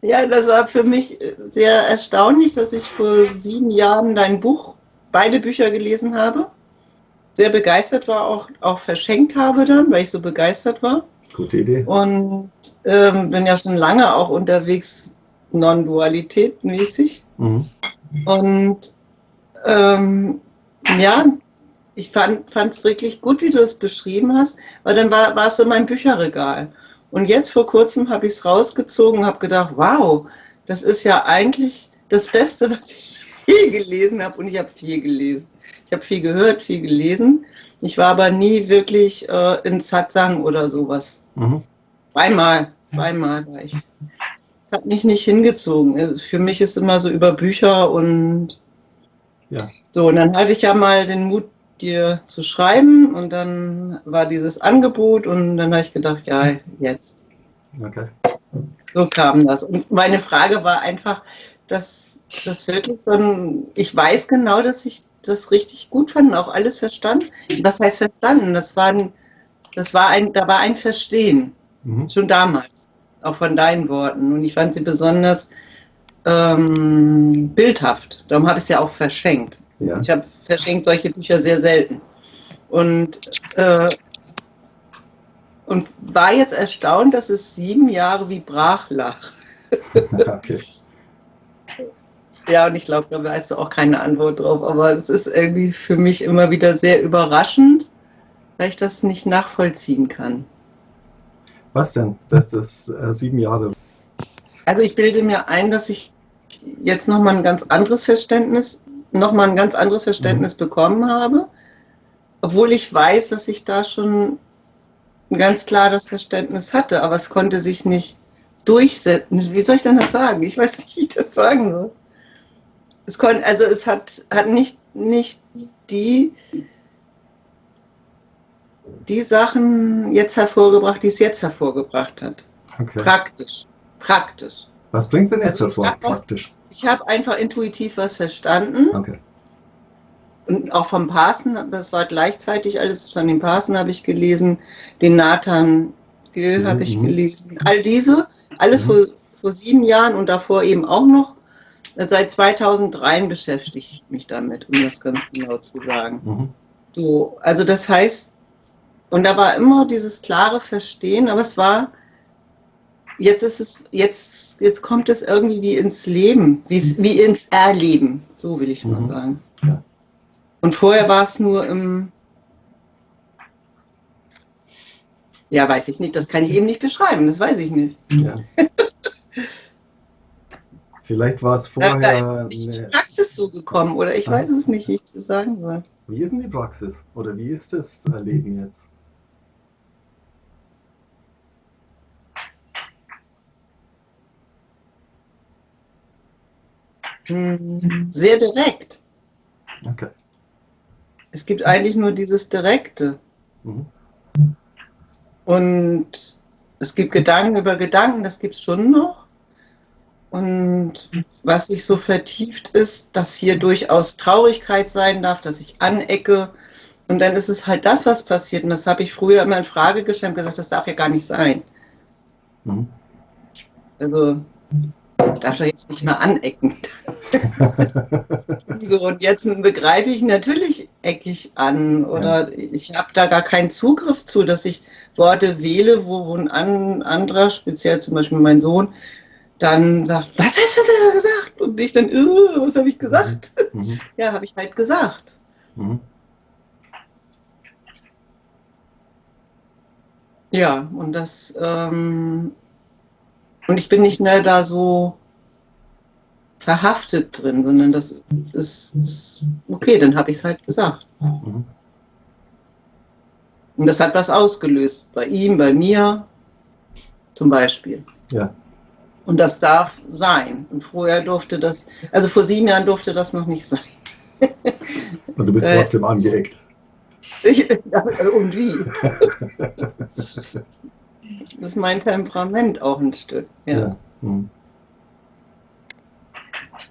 Ja, das war für mich sehr erstaunlich, dass ich vor sieben Jahren dein Buch, beide Bücher gelesen habe. Sehr begeistert war, auch, auch verschenkt habe dann, weil ich so begeistert war. Gute Idee. Und ähm, bin ja schon lange auch unterwegs, Non-Dualität mäßig. Mhm. Und ähm, ja, ich fand es wirklich gut, wie du es beschrieben hast, weil dann war, war es so mein Bücherregal. Und jetzt vor kurzem habe ich es rausgezogen und habe gedacht, wow, das ist ja eigentlich das Beste, was ich je gelesen habe. Und ich habe viel gelesen. Ich habe viel gehört, viel gelesen. Ich war aber nie wirklich äh, in Satsang oder sowas. Mhm. Zweimal, zweimal war ich. Das hat mich nicht hingezogen. Für mich ist immer so über Bücher und ja. so. Und dann hatte ich ja mal den Mut, dir zu schreiben und dann war dieses Angebot und dann habe ich gedacht, ja, jetzt. Okay. So kam das. Und meine Frage war einfach, dass das wirklich von, ich weiß genau, dass ich das richtig gut fand, auch alles verstanden. Was heißt verstanden? Das war ein, das war ein, da war ein Verstehen, mhm. schon damals, auch von deinen Worten. Und ich fand sie besonders ähm, bildhaft. Darum habe ich es ja auch verschenkt. Ja. Ich habe verschenkt solche Bücher sehr selten. Und, äh, und war jetzt erstaunt, dass es sieben Jahre wie brach lag. okay. Ja, und ich glaube, da weißt du auch keine Antwort drauf. Aber es ist irgendwie für mich immer wieder sehr überraschend, weil ich das nicht nachvollziehen kann. Was denn? Das ist äh, sieben Jahre. Also ich bilde mir ein, dass ich jetzt nochmal ein ganz anderes Verständnis nochmal ein ganz anderes Verständnis mhm. bekommen habe, obwohl ich weiß, dass ich da schon ganz klar das Verständnis hatte, aber es konnte sich nicht durchsetzen. Wie soll ich denn das sagen? Ich weiß nicht, wie ich das sagen soll. Es konnte, also es hat, hat nicht, nicht die, die Sachen jetzt hervorgebracht, die es jetzt hervorgebracht hat. Okay. Praktisch. Praktisch. Was bringt es denn jetzt also hervor, praktisch? Ich habe einfach intuitiv was verstanden. Okay. Und auch vom Parsen, das war gleichzeitig alles, von den Parsen habe ich gelesen, den Nathan Gill mhm. habe ich gelesen. All diese, alles mhm. vor, vor sieben Jahren und davor eben auch noch. Seit 2003 beschäftige ich mich damit, um das ganz genau zu sagen. Mhm. So, also das heißt, und da war immer dieses klare Verstehen, aber es war jetzt ist es, jetzt, jetzt kommt es irgendwie wie ins Leben, wie ins Erleben, so will ich mal mhm. sagen. Und vorher war es nur im, ja, weiß ich nicht, das kann ich eben nicht beschreiben, das weiß ich nicht. Ja. Vielleicht war es vorher. Da ist die Praxis so gekommen, oder ich weiß es nicht, wie ich das sagen soll. Wie ist denn die Praxis? Oder wie ist das Erleben jetzt? Sehr direkt. Okay. Es gibt eigentlich nur dieses Direkte. Mhm. Und es gibt Gedanken über Gedanken, das gibt es schon noch. Und was sich so vertieft ist, dass hier durchaus Traurigkeit sein darf, dass ich anecke. Und dann ist es halt das, was passiert. Und das habe ich früher immer in Frage gestellt und gesagt, das darf ja gar nicht sein. Mhm. Also ich darf doch jetzt nicht mal anecken. so, und jetzt begreife ich natürlich eckig an oder ja. ich habe da gar keinen Zugriff zu, dass ich Worte wähle, wo ein anderer, speziell zum Beispiel mein Sohn, dann sagt, was hast du da gesagt? Und ich dann, uh, was habe ich gesagt? Mhm. mhm. Ja, habe ich halt gesagt. Mhm. Ja, und das ähm, und ich bin nicht mehr da so verhaftet drin, sondern das ist, ist okay, dann habe ich es halt gesagt. Mhm. Und das hat was ausgelöst, bei ihm, bei mir zum Beispiel. Ja. Und das darf sein. Und vorher durfte das, also vor sieben Jahren durfte das noch nicht sein. Und du bist äh, trotzdem angeeckt. Ich, und wie? Das ist mein Temperament auch ein Stück. Ja. ja. Hm.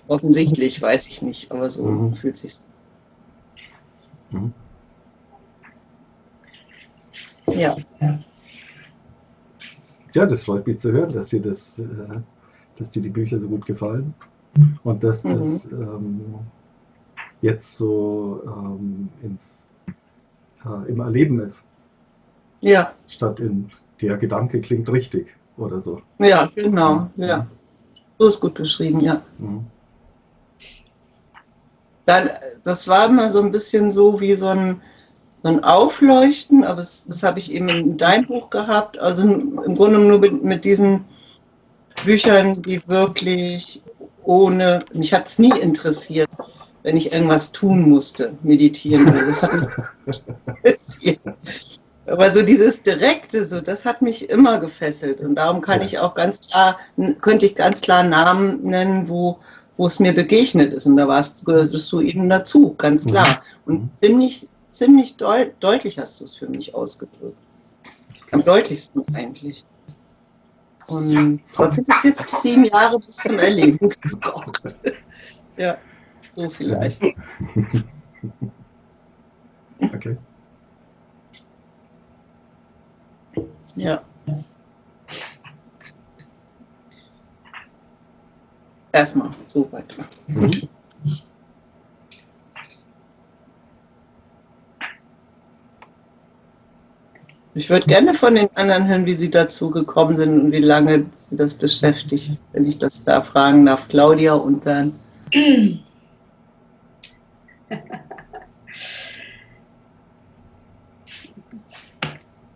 Offensichtlich, weiß ich nicht, aber so mhm. fühlt sich. Mhm. Ja. Ja, das freut mich zu hören, dass dir, das, äh, dass dir die Bücher so gut gefallen und dass mhm. das ähm, jetzt so ähm, ins, äh, im Erleben ist. Ja. Statt in der Gedanke klingt richtig oder so. Ja, genau. Ja. So ist gut beschrieben, ja. Mhm. Dann, das war immer so ein bisschen so wie so ein, so ein Aufleuchten, aber das, das habe ich eben in deinem Buch gehabt. Also im Grunde nur mit, mit diesen Büchern, die wirklich ohne, mich hat es nie interessiert, wenn ich irgendwas tun musste, meditieren oder Das hat mich interessiert. Aber so dieses Direkte, so, das hat mich immer gefesselt. Und darum kann ich auch ganz klar, könnte ich ganz klar Namen nennen, wo, wo es mir begegnet ist. Und da warst gehörst du eben dazu, ganz mhm. klar. Mhm. Und ziemlich, ziemlich deut deutlich hast du es für mich ausgedrückt. Am deutlichsten eigentlich. Und trotzdem ist jetzt sieben Jahre bis zum Erleben gebraucht. ja, so vielleicht. Okay. Ja. Erstmal so weit. Mhm. Ich würde gerne von den anderen hören, wie sie dazu gekommen sind und wie lange sie das beschäftigt, wenn ich das da fragen darf. Claudia und Bernd.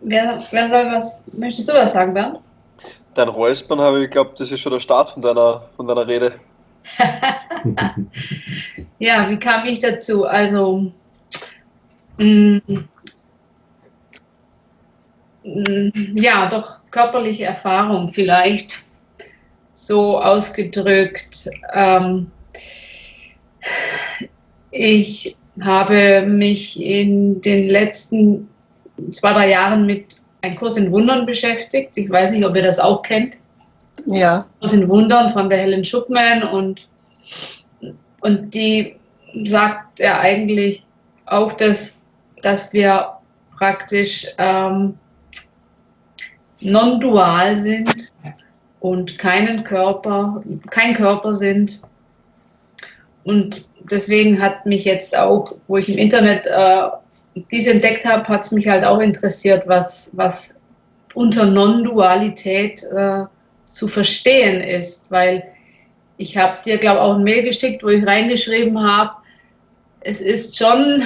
Wer, wer soll was, möchtest du was sagen, Bernd? Dein Räuspern habe ich glaube, das ist schon der Start von deiner, von deiner Rede. ja, wie kam ich dazu? Also, mh, mm, mm, ja, doch körperliche Erfahrung vielleicht so ausgedrückt. Ähm, ich habe mich in den letzten zwei, drei Jahren mit einem Kurs in Wundern beschäftigt. Ich weiß nicht, ob ihr das auch kennt. Ja. Kurs in Wundern von der Helen Schuckman und, und die sagt ja eigentlich auch, dass, dass wir praktisch ähm, non-dual sind und keinen Körper, kein Körper sind. Und deswegen hat mich jetzt auch, wo ich im Internet äh, dies entdeckt habe, hat es mich halt auch interessiert, was, was unter Non-Dualität äh, zu verstehen ist, weil ich habe dir, glaube ich, auch ein Mail geschickt, wo ich reingeschrieben habe, es ist schon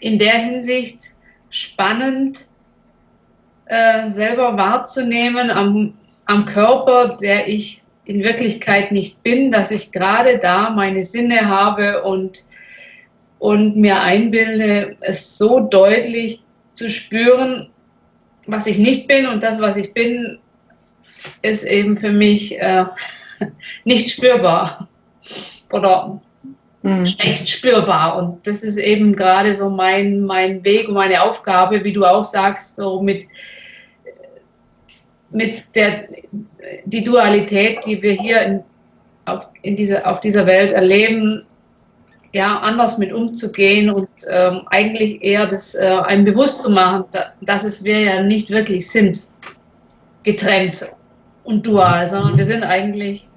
in der Hinsicht spannend, äh, selber wahrzunehmen am, am Körper, der ich in Wirklichkeit nicht bin, dass ich gerade da meine Sinne habe und und mir einbilde, es so deutlich zu spüren, was ich nicht bin und das, was ich bin, ist eben für mich äh, nicht spürbar oder mhm. schlecht spürbar. Und das ist eben gerade so mein, mein Weg und meine Aufgabe, wie du auch sagst, so mit, mit der die Dualität, die wir hier in, auf, in dieser, auf dieser Welt erleben, ja, anders mit umzugehen und ähm, eigentlich eher das äh, einem bewusst zu machen, da, dass es wir ja nicht wirklich sind, getrennt und dual, sondern wir sind eigentlich,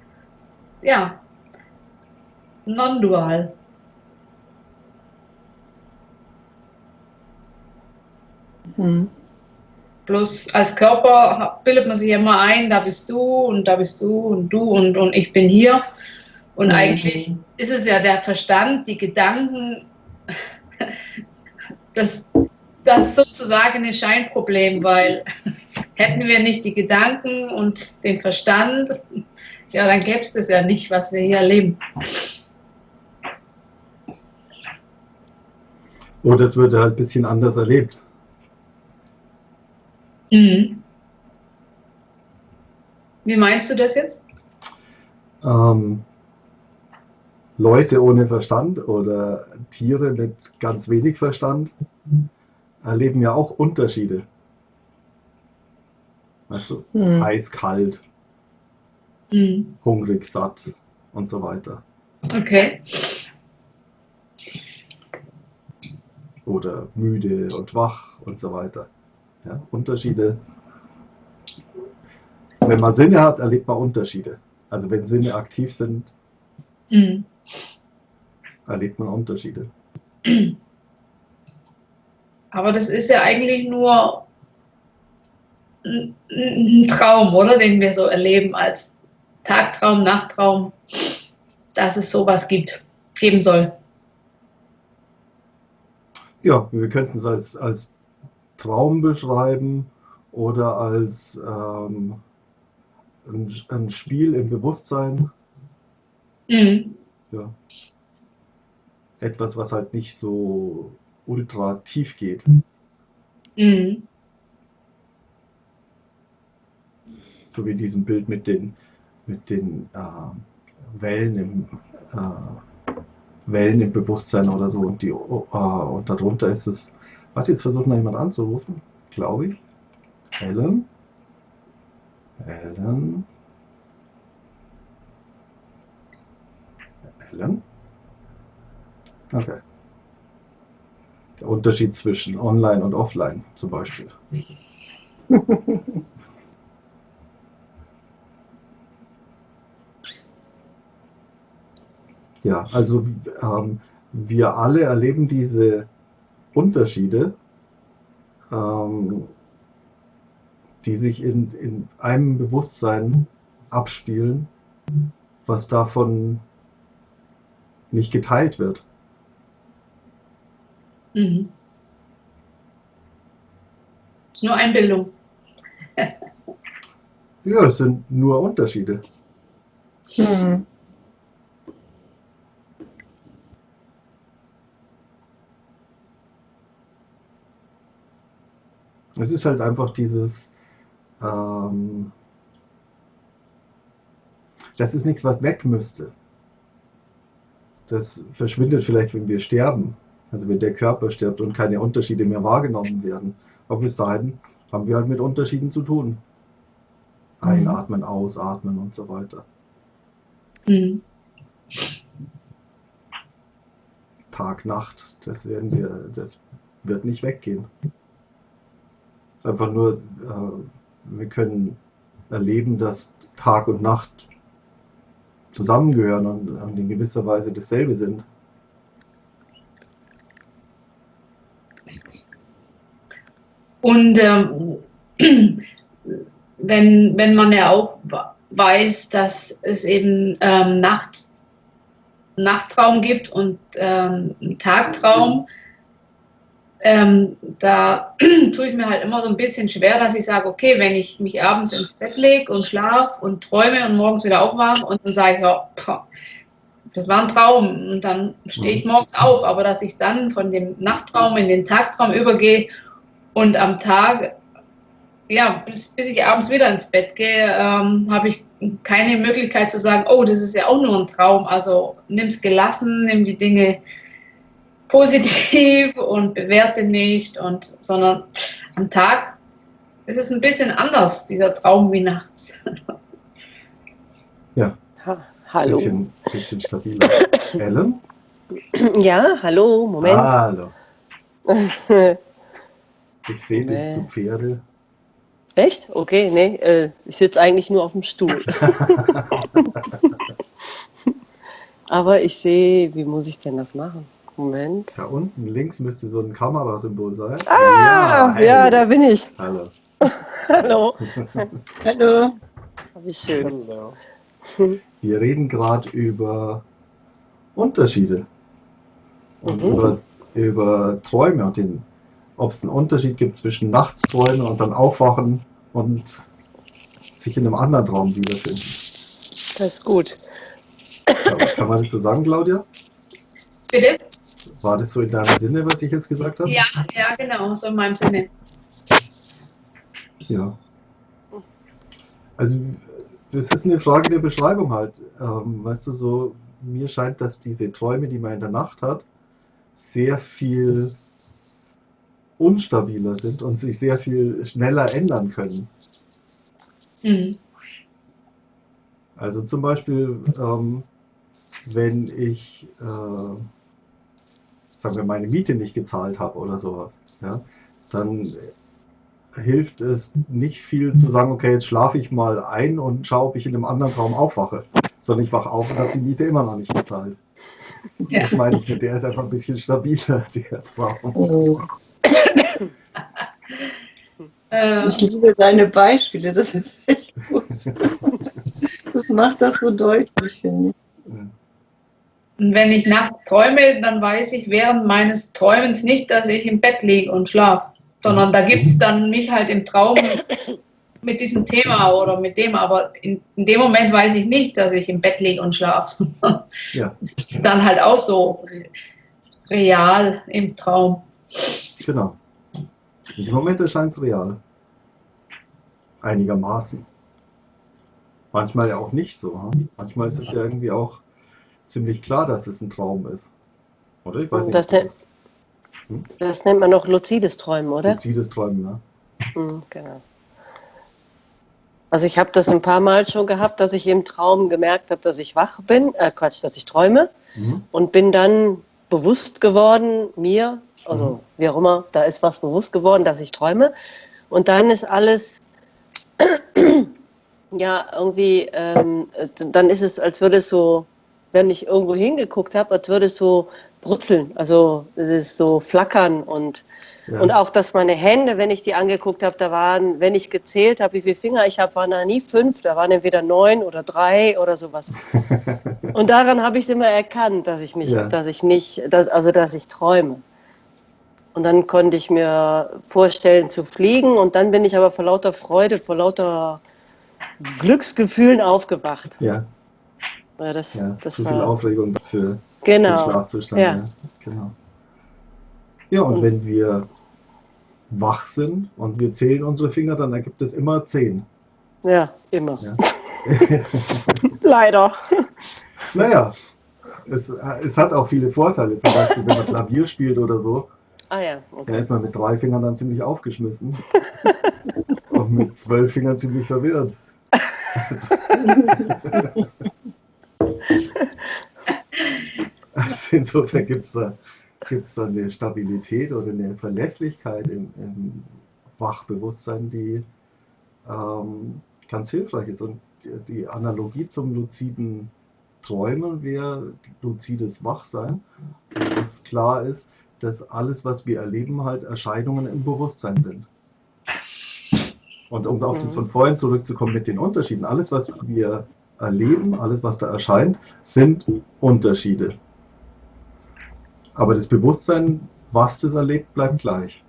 ja, non-dual. Mhm. Bloß als Körper bildet man sich immer ein, da bist du und da bist du und du und, und ich bin hier. Und eigentlich ist es ja der Verstand, die Gedanken, das, das ist sozusagen ein Scheinproblem, weil hätten wir nicht die Gedanken und den Verstand, ja, dann gäbe es das ja nicht, was wir hier erleben. Oder es würde halt ein bisschen anders erlebt. Mhm. Wie meinst du das jetzt? Ähm, Leute ohne Verstand oder Tiere mit ganz wenig Verstand erleben ja auch Unterschiede. Weißt du, hm. eiskalt, hm. hungrig, satt und so weiter. Okay. Oder müde und wach und so weiter. Ja, Unterschiede wenn man Sinne hat, erlebt man Unterschiede. Also wenn Sinne aktiv sind, mhm. erlebt man Unterschiede. Aber das ist ja eigentlich nur ein, ein Traum, oder? Den wir so erleben als Tagtraum, Nachttraum, dass es sowas gibt, geben soll. Ja, wir könnten es als, als Traum beschreiben oder als ähm, ein, ein, Spiel im Bewusstsein. Mhm. Ja. Etwas, was halt nicht so ultra tief geht. Mhm. So wie diesem Bild mit den, mit den äh, Wellen im äh, Wellen im Bewusstsein oder so und die äh, und darunter ist es. Warte, jetzt versucht noch jemand anzurufen, glaube ich. Helen. Helen. Helen. Okay. Der Unterschied zwischen Online und Offline zum Beispiel. ja, also ähm, wir alle erleben diese Unterschiede, ähm, die sich in, in einem Bewusstsein abspielen, was davon nicht geteilt wird. Mhm. Ist nur Einbildung. ja, es sind nur Unterschiede. Mhm. Es ist halt einfach dieses, ähm, das ist nichts, was weg müsste. Das verschwindet vielleicht, wenn wir sterben. Also wenn der Körper stirbt und keine Unterschiede mehr wahrgenommen werden. Aber bis dahin haben wir halt mit Unterschieden zu tun. Einatmen, ausatmen und so weiter. Mhm. Tag, Nacht, das werden wir, das wird nicht weggehen. Es ist einfach nur, äh, wir können erleben, dass Tag und Nacht zusammengehören und in gewisser Weise dasselbe sind. Und ähm, wenn, wenn man ja auch weiß, dass es eben ähm, Nacht, Nachttraum gibt und ähm, Tagtraum, ähm, da tue ich mir halt immer so ein bisschen schwer, dass ich sage, okay, wenn ich mich abends ins Bett lege und schlafe und träume und morgens wieder aufwache und dann sage ich, ja, das war ein Traum. Und dann stehe ich morgens auf, aber dass ich dann von dem Nachttraum in den Tagtraum übergehe und am Tag, ja, bis, bis ich abends wieder ins Bett gehe, ähm, habe ich keine Möglichkeit zu sagen, oh, das ist ja auch nur ein Traum. Also nimm es gelassen, nimm die Dinge positiv und bewerte nicht, und, sondern am Tag ist es ein bisschen anders, dieser Traum wie nachts. Ja. Ha, hallo. Bisschen, bisschen stabiler. Ellen? Ja, hallo, Moment. Hallo. Ich sehe dich zu Pferde. Echt? Okay, nee, äh, ich sitze eigentlich nur auf dem Stuhl. Aber ich sehe, wie muss ich denn das machen? Moment. Da unten links müsste so ein Kamerasymbol sein. Ah, ja, ja da bin ich. Hallo. Hallo. Hallo. Wie schön. Hallo. Wir reden gerade über Unterschiede und mhm. über, über Träume und den ob es einen Unterschied gibt zwischen Nachtsträumen und dann Aufwachen und sich in einem anderen Traum wiederfinden. Das ist gut. Ja, kann man das so sagen, Claudia? Bitte? War das so in deinem Sinne, was ich jetzt gesagt habe? Ja, ja, genau, so in meinem Sinne. Ja. Also, das ist eine Frage der Beschreibung halt. Ähm, weißt du, so, mir scheint, dass diese Träume, die man in der Nacht hat, sehr viel unstabiler sind und sich sehr viel schneller ändern können. Mhm. Also zum Beispiel, ähm, wenn ich, äh, sagen wir, meine Miete nicht gezahlt habe oder sowas, ja, dann hilft es nicht viel zu sagen, okay, jetzt schlafe ich mal ein und schaue, ob ich in einem anderen Traum aufwache. Sondern ich wache auf und habe die Miete immer noch nicht bezahlt. Ja. Das meine ich mit, der ist einfach ein bisschen stabiler, der Traum. Oh. Ich liebe deine Beispiele, das ist echt gut. Das macht das so deutlich, finde ich. Und wenn ich nachts träume, dann weiß ich während meines Träumens nicht, dass ich im Bett liege und schlafe, sondern da gibt es dann mich halt im Traum mit diesem Thema oder mit dem, aber in, in, dem Moment weiß ich nicht, dass ich im Bett liege und schlafe. Ja. Das ist dann halt auch so real im Traum. Genau. Im Moment erscheint es real. Einigermaßen. Manchmal ja auch nicht so. Hm? Manchmal ist es ja irgendwie auch ziemlich klar, dass es ein Traum ist. Oder? Ich weiß nicht. Das, nennt, hm? das nennt man auch luzides Träumen, oder? Luzides Träumen, ja. Hm, genau. Also ich habe das ein paar Mal schon gehabt, dass ich im Traum gemerkt habe, dass ich wach bin, äh Quatsch, dass ich träume mhm. und bin dann bewusst geworden, mir, also mhm. wie auch immer, da ist was bewusst geworden, dass ich träume und dann ist alles ja irgendwie, ähm, dann ist es, als würde es so wenn ich irgendwo hingeguckt habe, als würde es so brutzeln, also es ist so flackern und, ja. und auch, dass meine Hände, wenn ich die angeguckt habe, da waren, wenn ich gezählt habe, wie viele Finger ich habe, waren da nie fünf, da waren entweder neun oder drei oder sowas. und daran habe ich es immer erkannt, dass ich nicht, ja. dass ich nicht, dass, also dass ich träume. Und dann konnte ich mir vorstellen zu fliegen und dann bin ich aber vor lauter Freude, vor lauter Glücksgefühlen aufgewacht. Ja. Ja, das, ja, das zu war... viel Aufregung für genau. den Schlafzustand. Ja. Ja. Genau. ja, und mhm. wenn wir wach sind und wir zählen unsere Finger, dann ergibt es immer zehn. Ja, immer. Ja. Leider. Naja, es, es hat auch viele Vorteile. Zum Beispiel, wenn man Klavier spielt oder so, ah, ja. Okay. da ist man mit drei Fingern dann ziemlich aufgeschmissen und mit zwölf Fingern ziemlich verwirrt. Also, insofern gibt es da, gibt's da eine Stabilität oder eine Verlässlichkeit im, im Wachbewusstsein, die ähm, ganz hilfreich ist. Und die, Analogie zum luziden Träumen wäre luzides Wachsein, dass klar ist, dass alles, was wir erleben, halt Erscheinungen im Bewusstsein sind. Und um auf das von vorhin zurückzukommen mit den Unterschieden, alles, was wir erleben, alles, was da erscheint, sind Unterschiede. Aber das Bewusstsein, was das erlebt, bleibt gleich.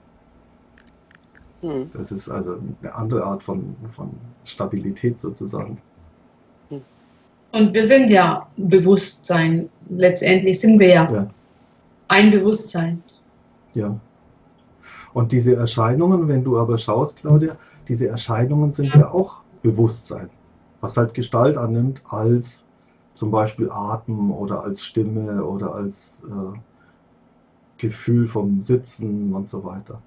Hm. Das ist also eine andere Art von, von Stabilität sozusagen. Und wir sind ja Bewusstsein. Letztendlich sind wir ja, ja. ein Bewusstsein. Ja. Und diese Erscheinungen, wenn du aber schaust, Claudia, diese Erscheinungen sind ja auch Bewusstsein was halt Gestalt annimmt als zum Beispiel Atem oder als Stimme oder als äh, Gefühl vom Sitzen und so weiter.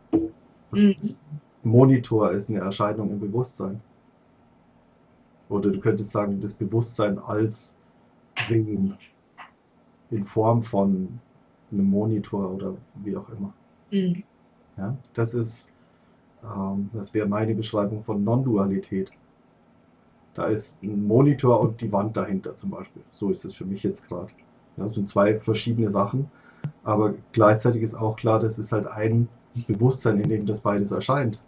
Mhm. Monitor ist eine Erscheinung im Bewusstsein. Oder du könntest sagen, das Bewusstsein als Sehen in Form von einem Monitor oder wie auch immer. Mhm. Ja, das ist, ähm, das wäre meine Beschreibung von Non-Dualität. Da ist ein Monitor und die Wand dahinter zum Beispiel. So ist es für mich jetzt gerade. Ja, das sind zwei verschiedene Sachen. Aber gleichzeitig ist auch klar, dass es halt ein Bewusstsein, in dem das beides erscheint.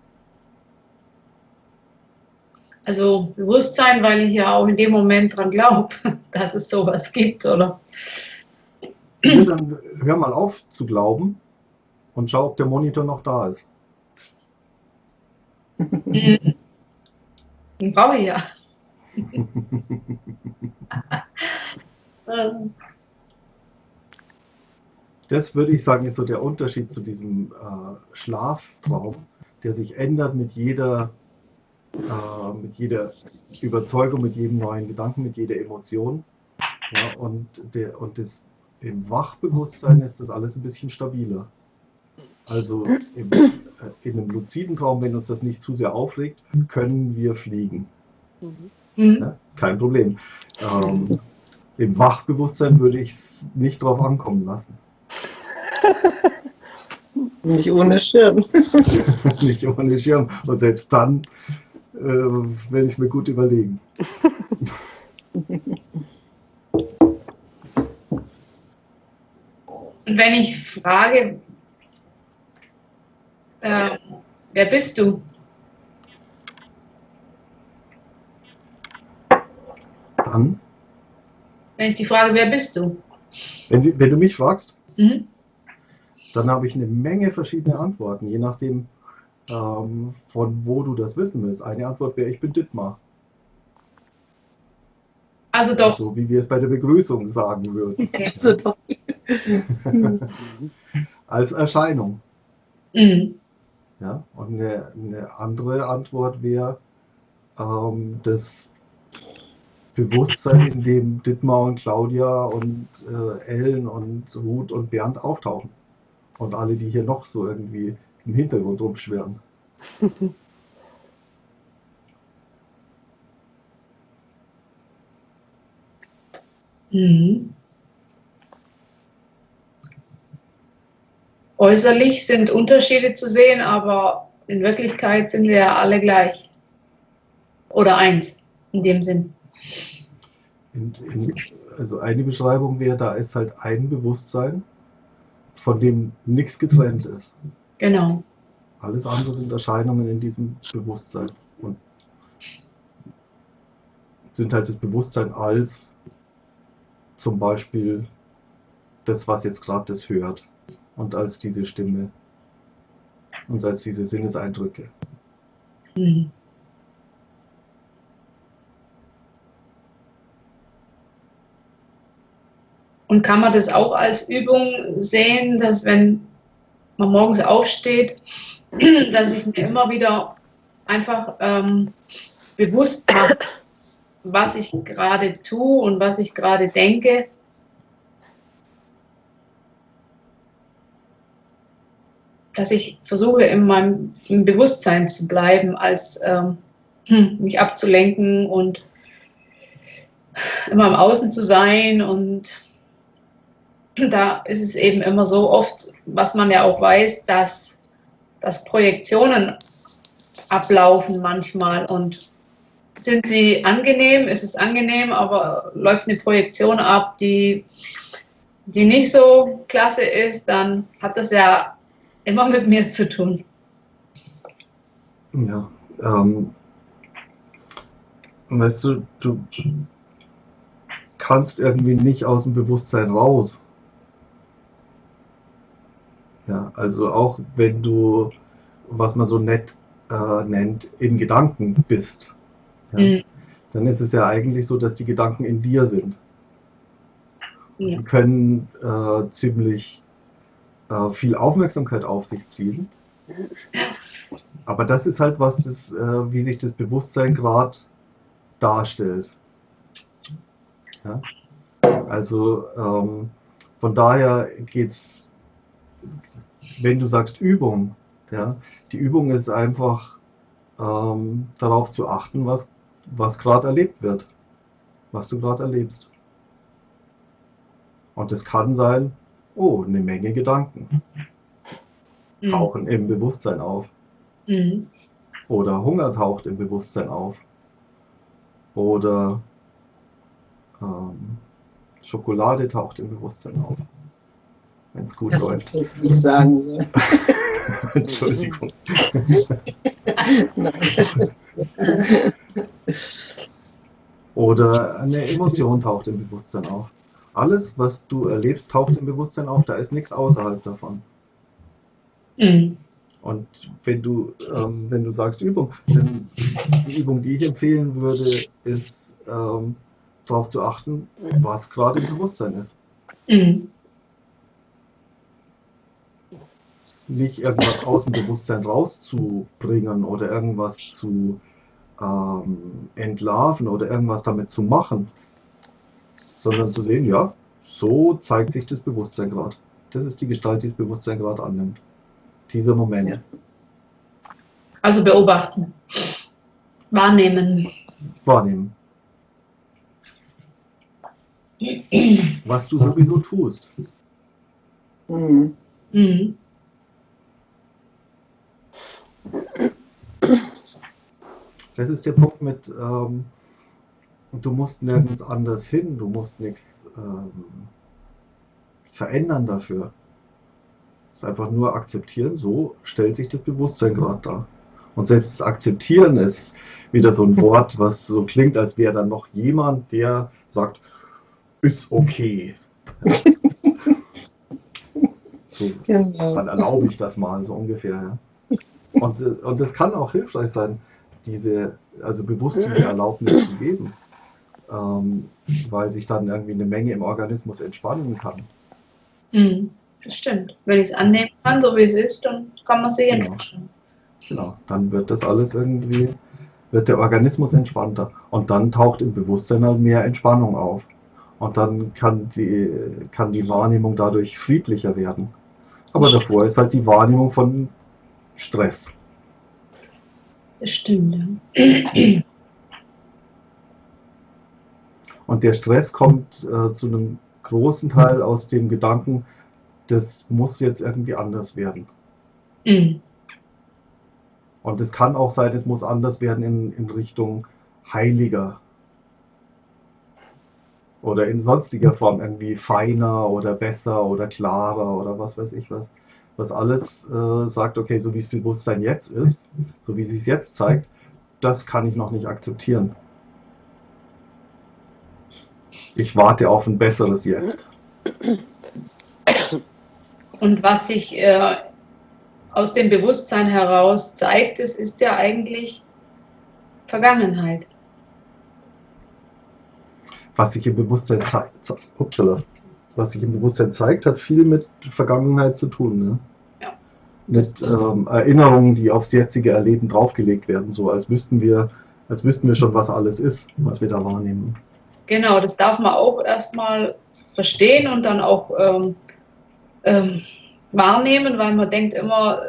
Also Bewusstsein, weil ich ja auch in dem Moment dran glaube, dass es sowas gibt, oder? Ja, dann hör mal auf zu glauben und schau, ob der Monitor noch da ist. Den brauche ich ja. das würde ich sagen, ist so der Unterschied zu diesem äh, Schlaftraum, der sich ändert mit jeder, äh, mit jeder Überzeugung, mit jedem neuen Gedanken, mit jeder Emotion. Ja, und der, und das, im Wachbewusstsein ist das alles ein bisschen stabiler. Also im, äh, in einem luziden Traum, wenn uns das nicht zu sehr aufregt, können wir fliegen. Mhm. Ja, kein Problem. Ähm, Im Wachbewusstsein würde ich es nicht drauf ankommen lassen. Nicht ohne Schirm. nicht ohne Schirm. Und selbst dann äh, werde ich es mir gut überlegen. Und wenn ich frage, äh, wer bist du? Dann? Wenn ich die Frage, wer bist du? Wenn, wenn du mich fragst, mhm. Dann habe ich eine Menge verschiedene Antworten, je nachdem, ähm, von wo du das wissen willst. Eine Antwort wäre, ich bin Dittmar. Also doch. So wie wir es bei der Begrüßung sagen würden. Also doch. Als Erscheinung. Mhm. Ja, und eine, eine, andere Antwort wäre ähm, das Bewusstsein, in dem Dittmar und Claudia und äh, Ellen und Ruth und Bernd auftauchen. Und alle, die hier noch so irgendwie im Hintergrund rumschwirren. mhm. Äußerlich sind Unterschiede zu sehen, aber in Wirklichkeit sind wir ja alle gleich. Oder eins, in dem Sinn. In, in, also eine Beschreibung wäre, da ist halt ein Bewusstsein, von dem nichts getrennt ist. Genau. Alles andere sind Erscheinungen in diesem Bewusstsein. Und sind halt das Bewusstsein als zum Beispiel das, was jetzt gerade das hört und als diese Stimme und als diese Sinneseindrücke. Mhm. Und kann man das auch als Übung sehen, dass wenn man morgens aufsteht, dass ich mir immer wieder einfach ähm, bewusst mache, was ich gerade tue und was ich gerade denke dass ich versuche, in meinem Bewusstsein zu bleiben, als ähm, hm, mich abzulenken und immer im Außen zu sein. Und da ist es eben immer so oft, was man ja auch weiß, dass, dass Projektionen ablaufen manchmal. Und sind sie angenehm, ist es angenehm, aber läuft eine Projektion ab, die, die nicht so klasse ist, dann hat das ja immer mit mir zu tun. Ja, ähm, weißt du, du kannst irgendwie nicht aus dem Bewusstsein raus. Ja, also auch wenn du, was man so nett äh, nennt, in Gedanken bist, ja, mhm. dann ist es ja eigentlich so, dass die Gedanken in dir sind. Ja. Die können äh, ziemlich äh, viel Aufmerksamkeit auf sich ziehen. Aber das ist halt was, das, äh, wie sich das Bewusstsein gerade darstellt. Ja? Also ähm, von daher geht es, wenn du sagst Übung, ja, die Übung ist einfach ähm, darauf zu achten, was, was gerade erlebt wird, was du gerade erlebst. Und das kann sein, oh, eine Menge Gedanken mhm. tauchen im Bewusstsein auf. Mhm. Oder Hunger taucht im Bewusstsein auf. Oder ähm, Schokolade taucht im Bewusstsein auf. Wenn es gut das läuft. Das nicht sagen soll. Entschuldigung. Oder eine Emotion taucht im Bewusstsein auf alles, was du erlebst, taucht im Bewusstsein auf, da ist nichts außerhalb davon. Mhm. Und wenn du, ähm, wenn du sagst Übung, dann die Übung, die ich empfehlen würde, ist ähm, darauf zu achten, was gerade im Bewusstsein ist. Mhm. Nicht irgendwas aus dem Bewusstsein rauszubringen oder irgendwas zu ähm, entlarven oder irgendwas damit zu machen, sondern zu sehen, ja, so zeigt sich das Bewusstsein gerade. Das ist die Gestalt, die das Bewusstsein gerade annimmt. Dieser Moment. Ja. Also beobachten. Wahrnehmen. Wahrnehmen. Was du sowieso tust. Mhm. Mhm. Das ist der Punkt mit, ähm, du musst nirgends anders hin, du musst nichts ähm, verändern dafür. Es ist einfach nur akzeptieren, so stellt sich das Bewusstsein gerade dar. Und selbst das Akzeptieren ist wieder so ein Wort, was so klingt, als wäre dann noch jemand, der sagt, ist okay. so, genau. Dann erlaube ich das mal, so ungefähr. Ja. Und, äh, und das kann auch hilfreich sein, diese, also bewusst diese Erlaubnis zu geben, ähm, weil sich dann irgendwie eine Menge im Organismus entspannen kann. Mhm, das stimmt. Wenn ich es annehmen kann, so wie es ist, dann kann man sich genau. entspannen. Genau, dann wird das alles irgendwie, wird der Organismus entspannter und dann taucht im Bewusstsein halt mehr Entspannung auf. Und dann kann die, kann die Wahrnehmung dadurch friedlicher werden. Aber davor ist halt die Wahrnehmung von Stress. Das stimmt, ja. Und der Stress kommt äh, zu einem großen Teil aus dem Gedanken, das muss jetzt irgendwie anders werden. Mhm. Und es kann auch sein, es muss anders werden in, in Richtung heiliger oder in sonstiger Form irgendwie feiner oder besser oder klarer oder was weiß ich was. Was alles äh, sagt, okay, so wie das Bewusstsein jetzt ist, so wie es sich jetzt zeigt, das kann ich noch nicht akzeptieren. Ich warte auf ein besseres Jetzt. Und was sich äh, aus dem Bewusstsein heraus zeigt, es ist ja eigentlich Vergangenheit was sich im Bewusstsein zeigt, upsala, was sich im Bewusstsein zeigt, hat viel mit Vergangenheit zu tun. Ne? Ja. Mit ähm, Erinnerungen, die aufs jetzige Erleben draufgelegt werden, so als wüssten wir, als wüssten wir schon, was alles ist, was wir da wahrnehmen. Genau, das darf man auch erstmal verstehen und dann auch ähm, ähm, wahrnehmen, weil man denkt immer,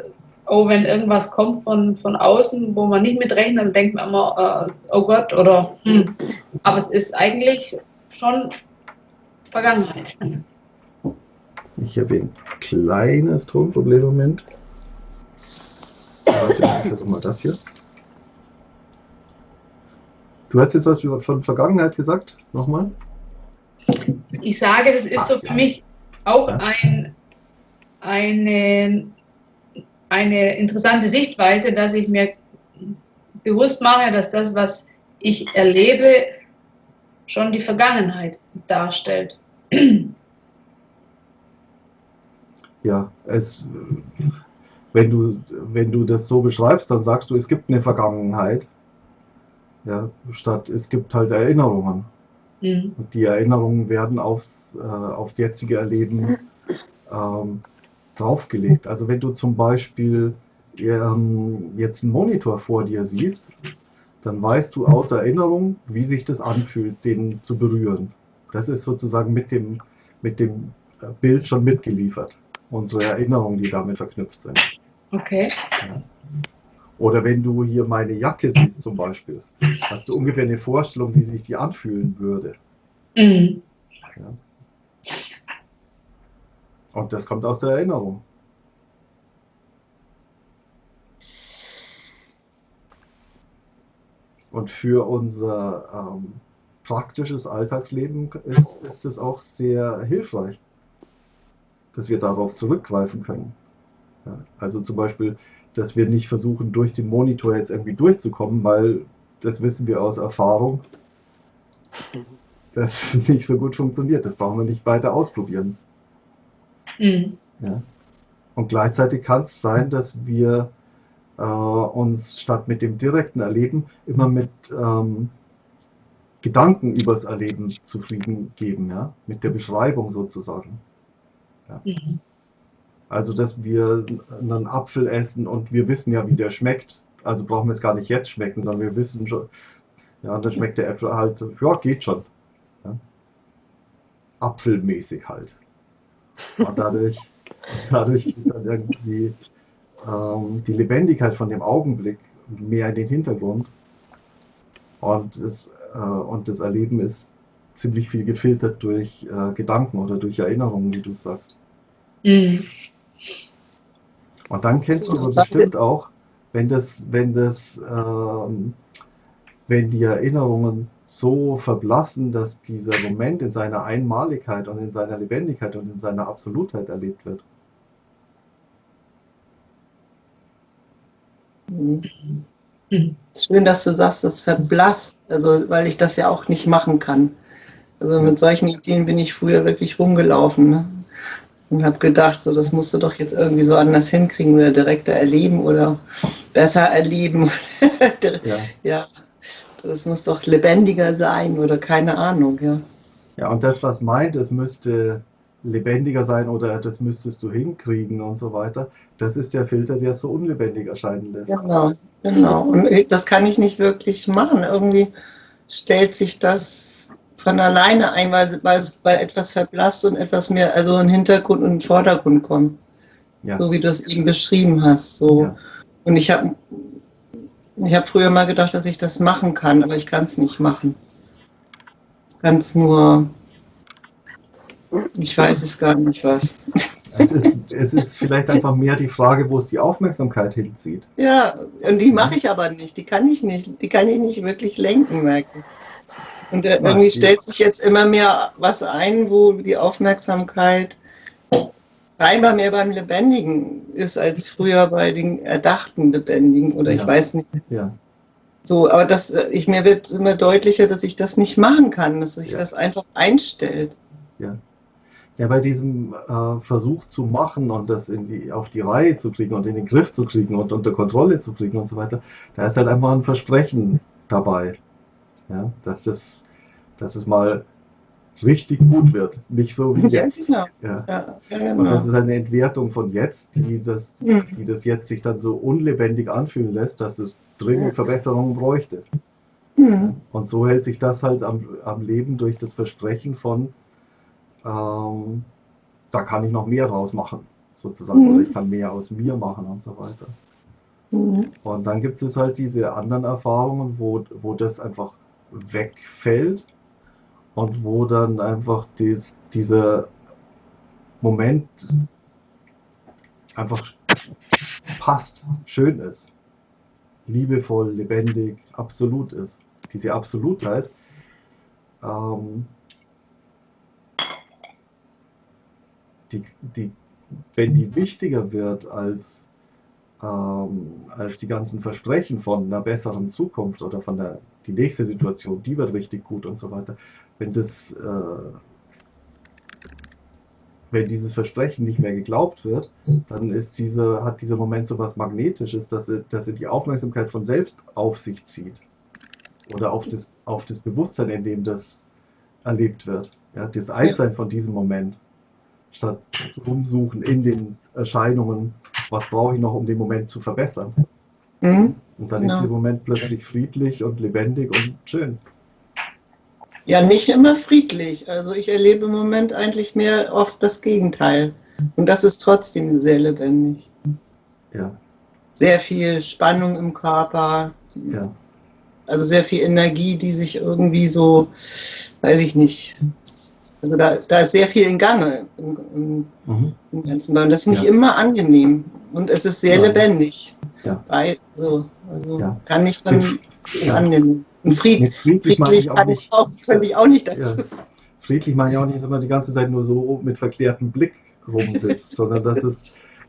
oh, wenn irgendwas kommt von, von außen, wo man nicht mitrechnet, dann denkt man immer, äh, oh Gott, oder hm. Aber es ist eigentlich schon Vergangenheit. Ich habe ein kleines Tonproblem im Moment. Warte, ich versuche mal das hier. Du hast jetzt was von Vergangenheit gesagt? Nochmal? Ich sage, das ist so für mich auch ein, eine eine interessante Sichtweise, dass ich mir bewusst mache, dass das, was ich erlebe, schon die Vergangenheit darstellt. Ja, es, wenn, du, wenn du das so beschreibst, dann sagst du, es gibt eine Vergangenheit, ja, statt es gibt halt Erinnerungen. Mhm. Und die Erinnerungen werden aufs, äh, aufs jetzige Erleben ähm, draufgelegt. Also wenn du zum Beispiel ähm, jetzt einen Monitor vor dir siehst, dann weißt du aus Erinnerung, wie sich das anfühlt, den zu berühren. Das ist sozusagen mit dem, mit dem äh, Bild schon mitgeliefert. Unsere Erinnerungen, die damit verknüpft sind. Okay. Ja. Oder wenn du hier meine Jacke siehst zum Beispiel, hast du ungefähr eine Vorstellung, wie sich die anfühlen würde. Mhm. Ja. Und das kommt aus der Erinnerung. Und für unser ähm, praktisches Alltagsleben ist, ist es auch sehr hilfreich, dass wir darauf zurückgreifen können. Ja, also zum Beispiel, dass wir nicht versuchen, durch den Monitor jetzt irgendwie durchzukommen, weil das wissen wir aus Erfahrung, dass es nicht so gut funktioniert. Das brauchen wir nicht weiter ausprobieren. Mhm. Ja. Und gleichzeitig kann es sein, dass wir äh, uns statt mit dem direkten Erleben immer mit ähm, Gedanken übers Erleben zufrieden geben, ja? mit der Beschreibung sozusagen. Ja. Mhm. Also, dass wir einen Apfel essen und wir wissen ja, wie der schmeckt. Also brauchen wir es gar nicht jetzt schmecken, sondern wir wissen schon, ja, und dann schmeckt der Apfel halt, ja, geht schon. Ja. Apfelmäßig halt. Und dadurch, dadurch ist dann irgendwie ähm, die Lebendigkeit von dem Augenblick mehr in den Hintergrund. Und, es, und das Erleben ist ziemlich viel gefiltert durch äh, Gedanken oder durch Erinnerungen, wie du sagst. Mhm. Und dann kennst du bestimmt auch, wenn das, wenn das ähm, wenn die Erinnerungen so verblassen, dass dieser Moment in seiner Einmaligkeit und in seiner Lebendigkeit und in seiner Absolutheit erlebt wird. Schön, dass du sagst, das verblasst, also weil ich das ja auch nicht machen kann. Also mit solchen Ideen bin ich früher wirklich rumgelaufen ne? und habe gedacht, so das musst du doch jetzt irgendwie so anders hinkriegen oder direkter erleben oder besser erleben. ja. ja das muss doch lebendiger sein oder keine Ahnung, ja. Ja, und das, was meint, es müsste lebendiger sein oder das müsstest du hinkriegen und so weiter, das ist der Filter, der es so unlebendig erscheinen lässt. Genau, genau. Und das kann ich nicht wirklich machen. Irgendwie stellt sich das von alleine ein, weil, weil es bei etwas verblasst und etwas mehr, also in den Hintergrund und in den Vordergrund kommt. Ja. So wie du es eben beschrieben hast. So. Ja. Und ich habe ich habe früher mal gedacht, dass ich das machen kann, aber ich kann es nicht machen. Ich kann es nur, ich weiß es gar nicht was. Es ist, es ist vielleicht einfach mehr die Frage, wo es die Aufmerksamkeit hinzieht. Ja, und die mache ich aber nicht. Die kann ich nicht, die kann ich nicht wirklich lenken, merken. Und äh, irgendwie stellt sich jetzt immer mehr was ein, wo die Aufmerksamkeit scheinbar mehr beim Lebendigen ist als früher bei den erdachten Lebendigen oder ja. ich weiß nicht. Ja. So, aber das, ich, mir wird immer deutlicher, dass ich das nicht machen kann, dass sich ja. das einfach einstellt. Ja. Ja, bei diesem äh, Versuch zu machen und das in die, auf die Reihe zu kriegen und in den Griff zu kriegen und unter Kontrolle zu kriegen und so weiter, da ist halt einfach ein Versprechen dabei. Ja, dass das, dass es mal richtig gut wird. Nicht so wie jetzt. Ja, ja. ja genau. Und das ist eine Entwertung von jetzt, die das, die das jetzt sich dann so unlebendig anfühlen lässt, dass es dringend Verbesserungen bräuchte. Mhm. Und so hält sich das halt am, am Leben durch das Versprechen von, ähm, da kann ich noch mehr rausmachen, sozusagen. Mhm. Oder ich kann mehr aus mir machen und so weiter. Mhm. Und dann gibt es halt diese anderen Erfahrungen, wo, wo das einfach wegfällt und wo dann einfach dies, dieser Moment einfach passt, schön ist, liebevoll, lebendig, absolut ist. Diese Absolutheit. Ähm, die, die, wenn die wichtiger wird als, ähm, als die ganzen Versprechen von einer besseren Zukunft oder von der die nächste Situation, die wird richtig gut und so weiter, wenn das, äh, wenn dieses Versprechen nicht mehr geglaubt wird, dann ist diese, hat dieser Moment so was Magnetisches, dass er, dass die Aufmerksamkeit von selbst auf sich zieht. Oder auf das, auf das Bewusstsein, in dem das erlebt wird. Ja, das Einssein von diesem Moment. Statt rumsuchen in den Erscheinungen, was brauche ich noch, um den Moment zu verbessern. Mhm. Und dann genau. ist der Moment plötzlich friedlich und lebendig und schön. Ja, nicht immer friedlich. Also ich erlebe im Moment eigentlich mehr oft das Gegenteil. Und das ist trotzdem sehr lebendig. Ja. Sehr viel Spannung im Körper. Ja. Also sehr viel Energie, die sich irgendwie so, weiß ich nicht. Also da, da ist sehr viel in Gange im, im, mhm. im ganzen. Und das ist nicht ja. immer angenehm. Und es ist sehr ja. lebendig. Ja. Bei, so, also kann nicht von angenehm. Und fried, friedlich, friedlich kann ich auch, könnte ich auch nicht dazu ja. Friedlich meine ich auch nicht, dass man die ganze Zeit nur so mit verklärtem Blick rumsitzt, sondern dass es,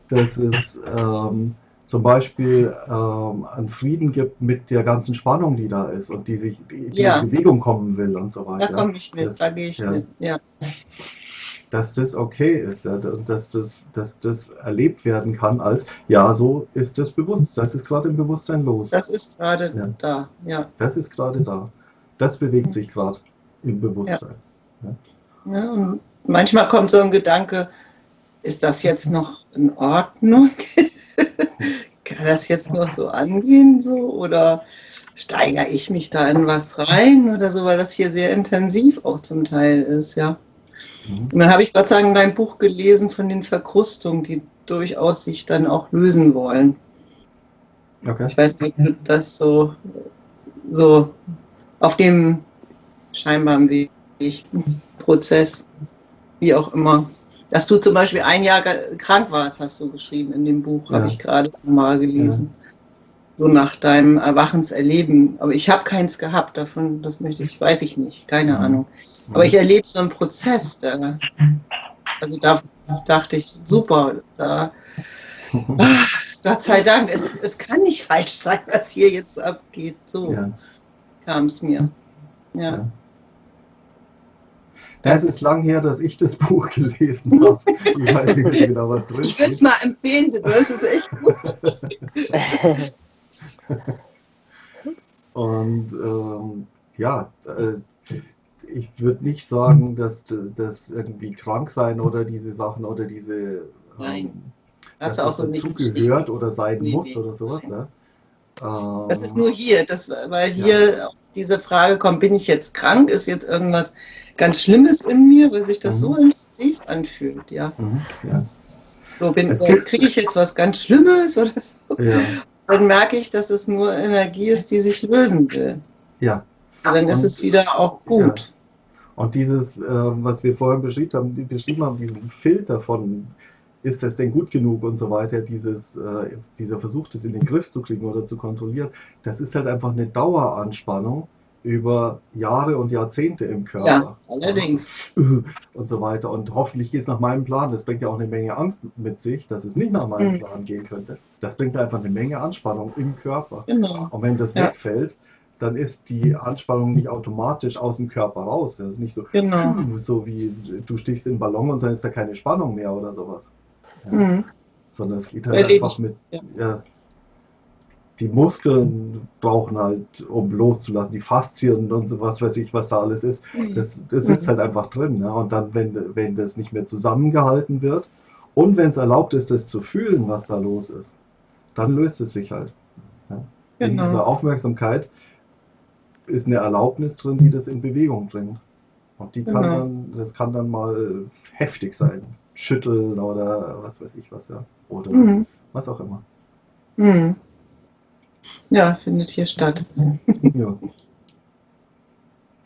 dass es ähm, zum Beispiel ähm, einen Frieden gibt mit der ganzen Spannung, die da ist und die sich die ja. in Bewegung kommen will und so weiter. Da komme ich mit, das, da gehe ich ja. mit, ja dass das okay ist ja, und dass das, dass das erlebt werden kann als, ja, so ist das Bewusstsein, das ist gerade im Bewusstsein los. Das ist gerade ja. da, ja. Das ist gerade da. Das bewegt sich gerade im Bewusstsein. Ja. ja. und manchmal kommt so ein Gedanke, ist das jetzt noch in Ordnung? kann das jetzt noch so angehen so oder steigere ich mich da in was rein oder so, weil das hier sehr intensiv auch zum Teil ist, ja. Mhm. Und dann habe ich Gott sei Dank dein Buch gelesen von den Verkrustungen, die durchaus sich dann auch lösen wollen. Okay. Ich weiß nicht, ob das so, so auf dem scheinbaren Weg, Prozess, wie auch immer. Dass du zum Beispiel ein Jahr krank warst, hast du geschrieben in dem Buch, ja. habe ich gerade mal gelesen. so nach deinem Erwachenserleben. Aber ich habe keins gehabt davon, das möchte ich, weiß ich nicht, keine mhm. Ahnung. Aber ich erlebe so einen Prozess da. Also da dachte ich, super, da, ach, Gott sei Dank, es, es kann nicht falsch sein, was hier jetzt abgeht. So ja. kam es mir. ja. Es ist lang her, dass ich das Buch gelesen habe. Ich weiß nicht genau, was drin Ich würde es mal empfehlen, du hast es echt gut. Und ähm, ja, äh, ich würde nicht sagen, dass das irgendwie krank sein oder diese Sachen oder diese ähm, Nein. Hast dass das so dazugehört oder sein nee, muss nee. oder sowas. Ja? Ähm, das ist nur hier, das, weil hier ja. Diese Frage kommt, bin ich jetzt krank? Ist jetzt irgendwas ganz Schlimmes in mir, weil sich das mhm. so intensiv anfühlt, ja. Mhm. ja. So, kriege ich jetzt was ganz Schlimmes oder so? Ja. Dann merke ich, dass es nur Energie ist, die sich lösen will. Ja. Und dann ist es wieder auch gut. Ja. Und dieses, äh, was wir vorhin beschrieben haben, beschrieben haben, diesen Filter von, ist das denn gut genug und so weiter, dieses, äh, dieser Versuch, das in den Griff zu kriegen oder zu kontrollieren, das ist halt einfach eine Daueranspannung, über Jahre und Jahrzehnte im Körper. Ja, allerdings. Und so weiter. Und hoffentlich geht es nach meinem Plan. Das bringt ja auch eine Menge Angst mit sich, dass es nicht nach meinem mhm. Plan gehen könnte. Das bringt einfach eine Menge Anspannung im Körper. Genau. Und wenn das ja. wegfällt, dann ist die Anspannung nicht automatisch aus dem Körper raus. Das ist nicht so, genau. so wie du stichst in den Ballon und dann ist da keine Spannung mehr oder sowas. Ja. Mhm. Sondern es geht halt Erlebe einfach mit, ja, die Muskeln brauchen halt, um loszulassen, die Faszien und so was weiß ich, was da alles ist. Das, das sitzt mhm. halt einfach drin. Ne? Und dann, wenn, wenn das nicht mehr zusammengehalten wird und wenn es erlaubt ist, das zu fühlen, was da los ist, dann löst es sich halt. Ja? Genau. In dieser Aufmerksamkeit ist eine Erlaubnis drin, die das in Bewegung bringt. Und die kann genau. dann, das kann dann mal heftig sein. Schütteln oder was weiß ich was, ja. Oder mhm. was auch immer. Mhm. Ja, findet hier statt. Ja.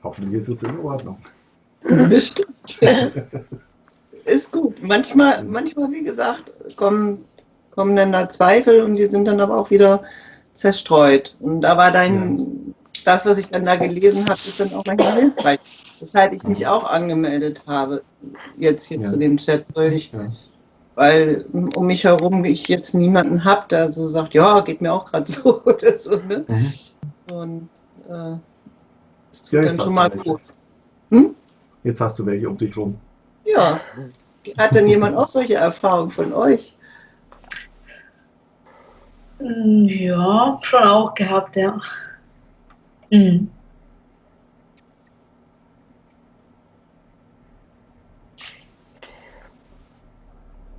Hoffentlich ist es in Ordnung. Bestimmt. ist gut. Manchmal, manchmal, wie gesagt, kommen, kommen dann da Zweifel und die sind dann aber auch wieder zerstreut. Und da war dein, ja. Das, was ich dann da gelesen habe, ist dann auch manchmal hilfreich. Weshalb ich mich auch angemeldet habe, jetzt hier ja. zu dem Chat, weil ich ja weil um mich herum ich jetzt niemanden habe, der so sagt, ja, geht mir auch gerade so oder so. Ne? Mhm. Und äh, das tut ja, dann schon mal gut. Hm? Jetzt hast du welche um dich rum. Ja. Hat denn jemand auch solche Erfahrungen von euch? Ja, schon auch gehabt, ja. Mhm.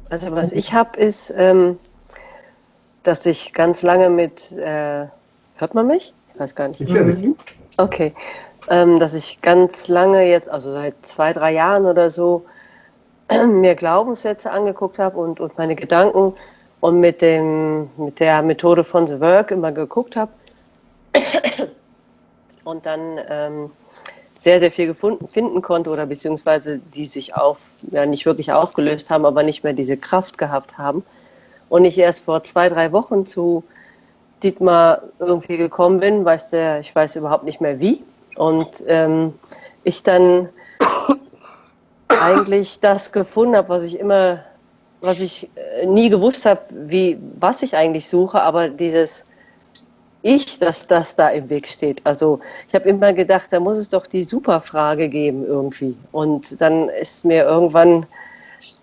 Also was ich habe, ist, ähm, dass ich ganz lange mit, äh, hört man mich? Ich weiß gar nicht. Okay. Ähm, dass ich ganz lange jetzt, also seit zwei, drei Jahren oder so, mir Glaubenssätze angeguckt habe und, und meine Gedanken und mit, dem, mit der Methode von The Work immer geguckt habe. Und dann ähm, sehr, sehr viel gefunden, finden konnte oder beziehungsweise die sich auf, ja nicht wirklich aufgelöst haben, aber nicht mehr diese Kraft gehabt haben. Und ich erst vor zwei, drei Wochen zu Dietmar irgendwie gekommen bin, weiß der, ich weiß überhaupt nicht mehr wie. Und ähm, ich dann eigentlich das gefunden habe, was ich immer, was ich äh, nie gewusst habe, wie, was ich eigentlich suche, aber dieses ich, dass das da im Weg steht. Also ich habe immer gedacht, da muss es doch die Superfrage geben irgendwie. Und dann ist mir irgendwann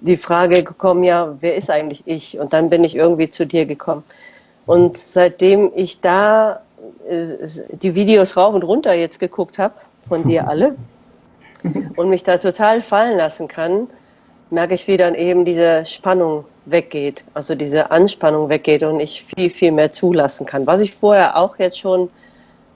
die Frage gekommen, ja, wer ist eigentlich ich? Und dann bin ich irgendwie zu dir gekommen. Und seitdem ich da äh, die Videos rauf und runter jetzt geguckt habe, von dir alle, und mich da total fallen lassen kann, merke ich, wie dann eben diese Spannung weggeht, also diese Anspannung weggeht und ich viel, viel mehr zulassen kann. Was ich vorher auch jetzt schon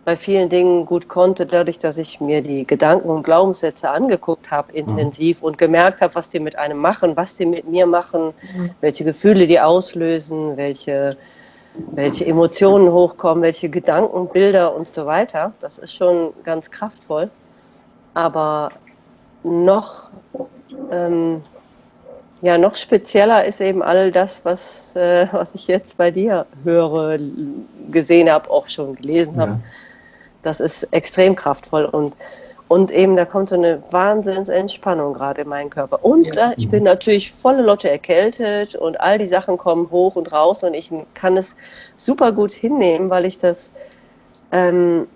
bei vielen Dingen gut konnte, dadurch, dass ich mir die Gedanken und Glaubenssätze angeguckt habe, intensiv mhm. und gemerkt habe, was die mit einem machen, was die mit mir machen, mhm. welche Gefühle die auslösen, welche, welche Emotionen hochkommen, welche Gedanken, Bilder und so weiter. Das ist schon ganz kraftvoll. Aber noch ähm, ja, noch spezieller ist eben all das, was, äh, was ich jetzt bei dir höre, gesehen habe, auch schon gelesen habe. Ja. Das ist extrem kraftvoll und, und eben da kommt so eine Wahnsinnsentspannung gerade in meinen Körper. Und ja. äh, ich bin natürlich volle Lotte erkältet und all die Sachen kommen hoch und raus und ich kann es super gut hinnehmen, weil ich das ähm,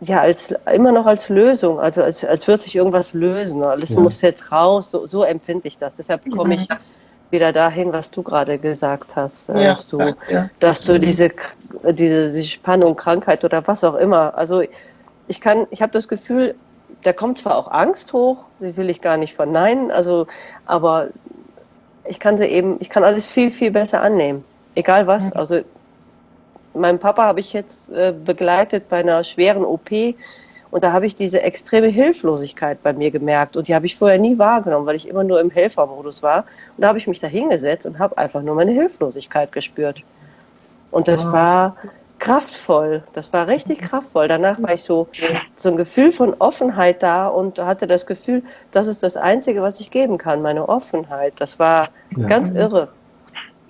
ja, als, immer noch als Lösung, also als, als würde sich irgendwas lösen. Alles ja. muss jetzt raus, so, so empfinde ich das. Deshalb komme ich wieder dahin, was du gerade gesagt hast, äh, ja. dass du, ja. dass du diese, diese, diese Spannung, Krankheit oder was auch immer, also ich kann, ich habe das Gefühl, da kommt zwar auch Angst hoch, die will ich gar nicht verneinen, also, aber ich kann sie eben, ich kann alles viel, viel besser annehmen. Egal was. Also meinen Papa habe ich jetzt äh, begleitet bei einer schweren OP und da habe ich diese extreme Hilflosigkeit bei mir gemerkt und die habe ich vorher nie wahrgenommen, weil ich immer nur im Helfermodus war. Und da habe ich mich da hingesetzt und habe einfach nur meine Hilflosigkeit gespürt. Und das ah. war kraftvoll, das war richtig kraftvoll. Danach war ich so, so ein Gefühl von Offenheit da und hatte das Gefühl, das ist das Einzige, was ich geben kann, meine Offenheit. Das war ja. ganz irre.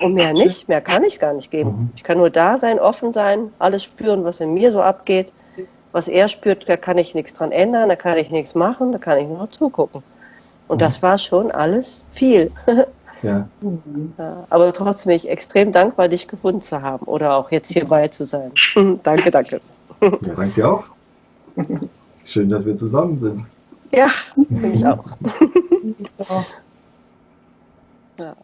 Und mehr nicht, mehr kann ich gar nicht geben. Mhm. Ich kann nur da sein, offen sein, alles spüren, was in mir so abgeht. Was er spürt, da kann ich nichts dran ändern, da kann ich nichts machen, da kann ich nur zugucken. Und mhm. das war schon alles viel. Ja. ja. Aber trotzdem bin ich extrem dankbar, dich gefunden zu haben oder auch jetzt hierbei zu sein. danke, danke. Ja, danke auch. Schön, dass wir zusammen sind. Ja, finde ich auch. ja.